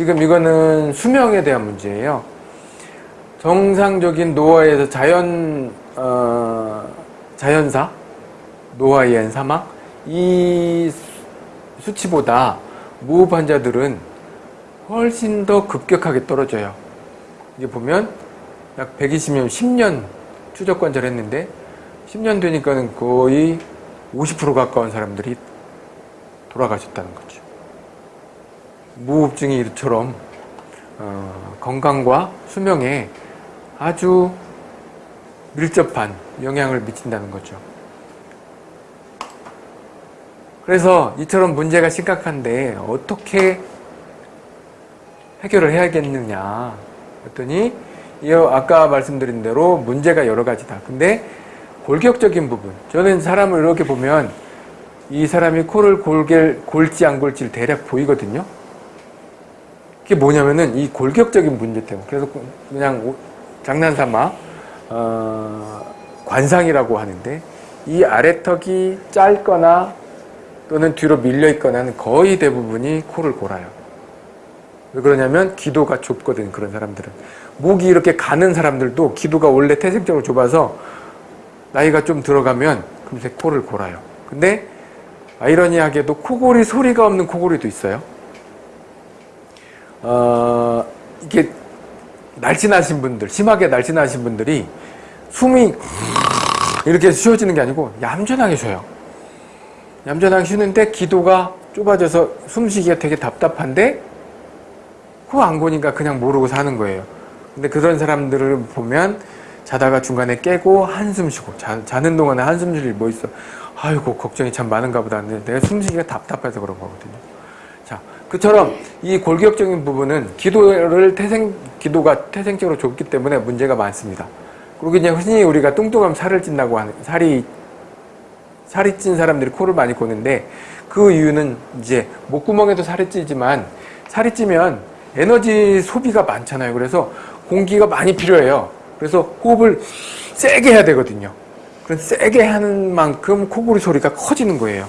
지금 이거는 수명에 대한 문제예요. 정상적인 노화에서 자연 어, 자연사 노화에 의한 사망 이 수치보다 무호흡 환자들은 훨씬 더 급격하게 떨어져요. 이게 보면 약 120년, 10년 추적 관찰 했는데 10년 되니까는 거의 50% 가까운 사람들이 돌아가셨다는 거죠. 무호흡증이 이처럼 어, 건강과 수명에 아주 밀접한 영향을 미친다는 거죠. 그래서 이처럼 문제가 심각한데 어떻게 해결을 해야겠느냐 했더니 아까 말씀드린 대로 문제가 여러 가지다. 근데 골격적인 부분 저는 사람을 이렇게 보면 이 사람이 코를 골게, 골지 안 골지를 대략 보이거든요. 그게 뭐냐면은 이 골격적인 문제 때문에 그래서 그냥 장난삼아 어, 관상이라고 하는데 이 아래턱이 짧거나 또는 뒤로 밀려 있거나 는 거의 대부분이 코를 골아요. 왜 그러냐면 기도가 좁거든 그런 사람들은 목이 이렇게 가는 사람들도 기도가 원래 태생적으로 좁아서 나이가 좀 들어가면 금세 코를 골아요. 근데 아이러니하게도 코골이 소리가 없는 코골이도 있어요. 어, 이게 날씬하신 분들, 심하게 날씬하신 분들이 숨이 이렇게 쉬어지는 게 아니고 얌전하게 쉬어요. 얌전하게 쉬는데 기도가 좁아져서 숨쉬기가 되게 답답한데 코 안 고니까 그냥 모르고 사는 거예요. 근데 그런 사람들을 보면 자다가 중간에 깨고 한숨 쉬고 자, 자는 동안에 한숨 쉴 일 뭐 있어 아이고 걱정이 참 많은가 보다 내가 숨쉬기가 답답해서 그런 거거든요 자 그처럼 이 골격적인 부분은 기도를 태생 기도가 태생적으로 좁기 때문에 문제가 많습니다 그리고 이제 흔히 우리가 뚱뚱하면 살을 찐다고 하는 살이 살이 찐 사람들이 코를 많이 고는데 그 이유는 이제 목구멍에도 살이 찌지만 살이 찌면 에너지 소비가 많잖아요 그래서 공기가 많이 필요해요 그래서 호흡을 세게 해야 되거든요. 그런 세게 하는 만큼 코골이 소리가 커지는 거예요.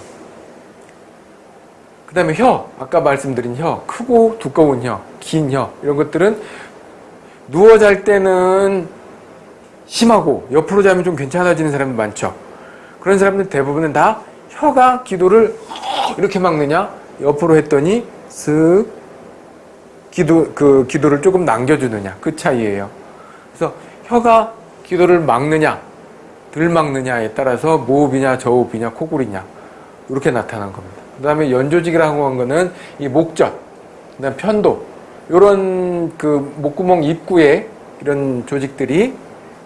그 다음에 혀, 아까 말씀드린 혀, 크고 두꺼운 혀, 긴 혀, 이런 것들은 누워 잘 때는 심하고 옆으로 자면 좀 괜찮아지는 사람도 많죠. 그런 사람들 대부분은 다 혀가 기도를 이렇게 막느냐, 옆으로 했더니 쓱 기도, 그 기도를 조금 남겨주느냐, 그 차이예요. 그래서 혀가 기도를 막느냐? 덜 막느냐에 따라서 무호흡이냐 저호흡이냐 코골이냐? 이렇게 나타난 겁니다. 그 다음에 연조직이라고 한 거는 이 목젖, 그 다음 편도 이런 그 목구멍 입구에 이런 조직들이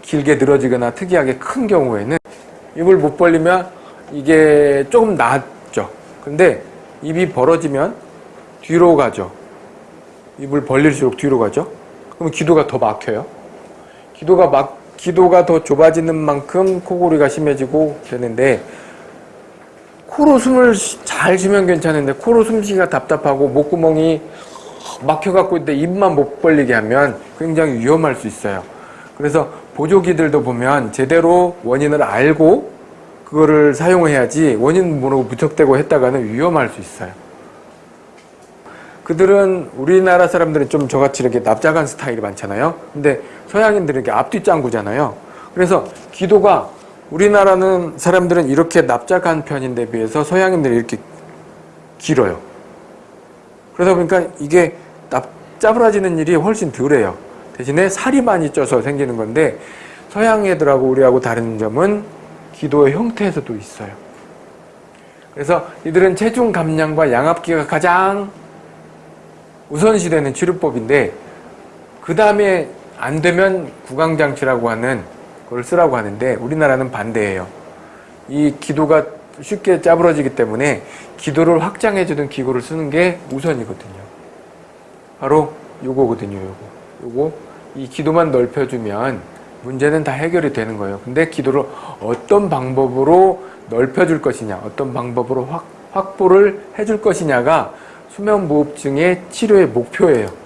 길게 늘어지거나 특이하게 큰 경우에는 입을 못 벌리면 이게 조금 낫죠. 근데 입이 벌어지면 뒤로 가죠. 입을 벌릴수록 뒤로 가죠. 그러면 기도가 더 막혀요. 기도가 막 기도가 더 좁아지는 만큼 코골이가 심해지고 되는데 코로 숨을 잘 쉬면 괜찮은데 코로 숨쉬기가 답답하고 목구멍이 막혀갖고 있는데 입만 못 벌리게 하면 굉장히 위험할 수 있어요. 그래서 보조기들도 보면 제대로 원인을 알고 그거를 사용해야지 원인 모르고 무턱대고 했다가는 위험할 수 있어요. 그들은 우리나라 사람들은 좀 저같이 이렇게 납작한 스타일이 많잖아요. 근데 서양인들은 이렇게 앞뒤 짱구잖아요. 그래서 기도가 우리나라는 사람들은 이렇게 납작한 편인데 비해서 서양인들이 이렇게 길어요. 그러다 보니까 이게 납, 짜부라지는 일이 훨씬 덜해요. 대신에 살이 많이 쪄서 생기는 건데 서양 애들하고 우리하고 다른 점은 기도의 형태에서도 있어요. 그래서 이들은 체중 감량과 양압기가 가장 우선시되는 치료법인데 그 다음에 안 되면 구강장치라고 하는 걸 쓰라고 하는데 우리나라는 반대예요. 이 기도가 쉽게 짜부러지기 때문에 기도를 확장해주는 기구를 쓰는 게 우선이거든요. 바로 요거거든요. 요거. 요거 이 기도만 넓혀주면 문제는 다 해결이 되는 거예요. 근데 기도를 어떤 방법으로 넓혀줄 것이냐 어떤 방법으로 확, 확보를 해줄 것이냐가 수면무호흡증의 치료의 목표예요.